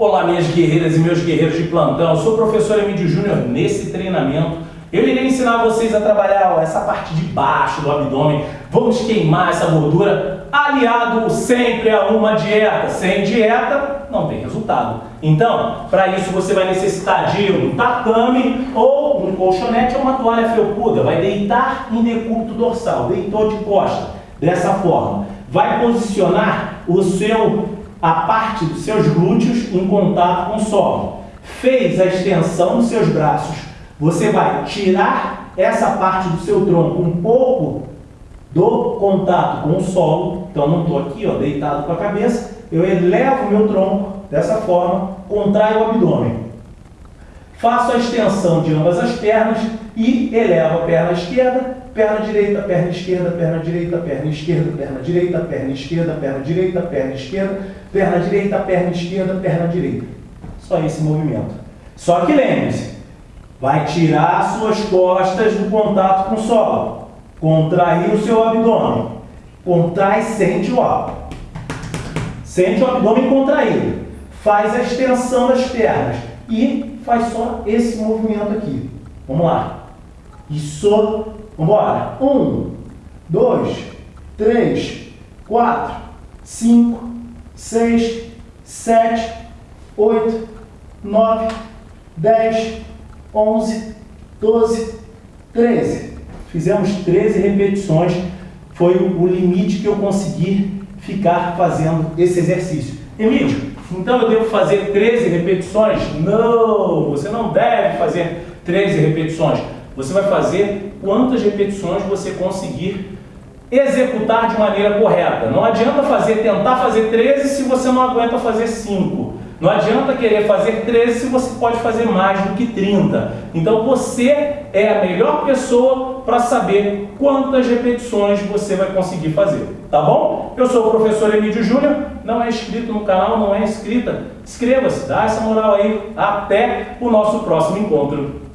Olá, minhas guerreiras e meus guerreiros de plantão. Eu sou o professor Emílio Júnior. Nesse treinamento, eu irei ensinar vocês a trabalhar ó, essa parte de baixo do abdômen. Vamos queimar essa gordura aliado sempre a uma dieta. Sem dieta, não tem resultado. Então, para isso você vai necessitar de um tatame ou um colchonete ou uma toalha felpuda. Vai deitar em decúbito dorsal, deitou de costa, dessa forma. Vai posicionar o seu a parte dos seus glúteos em contato com o solo. Fez a extensão dos seus braços, você vai tirar essa parte do seu tronco um pouco do contato com o solo. Então, não estou aqui ó, deitado com a cabeça, eu elevo meu tronco dessa forma, contraio o abdômen. Faço a extensão de ambas as pernas e elevo a perna esquerda, perna direita, perna esquerda, perna direita, perna esquerda, perna direita, perna esquerda, perna direita, perna esquerda, perna direita, perna esquerda, perna direita. Só esse movimento. Só que lembre-se, vai tirar suas costas do contato com o solo. Contrair o seu abdômen. Contrai, sente o ar. Sente o abdômen contraído. Faz a extensão das pernas e faz só esse movimento aqui. Vamos lá. Isso. Vamos embora. Um, dois, três, quatro, cinco, seis, sete, oito, nove, dez, onze, doze, treze. Fizemos 13 repetições. Foi o limite que eu consegui ficar fazendo esse exercício. Emílio, então eu devo fazer 13 repetições? Não, você não deve fazer 13 repetições. Você vai fazer quantas repetições você conseguir executar de maneira correta. Não adianta fazer, tentar fazer 13 se você não aguenta fazer 5. Não adianta querer fazer 13 se você pode fazer mais do que 30. Então você é a melhor pessoa para saber quantas repetições você vai conseguir fazer. Tá bom? Eu sou o professor Emílio Júnior. Não é inscrito no canal, não é inscrita? Inscreva-se, dá essa moral aí. Até o nosso próximo encontro.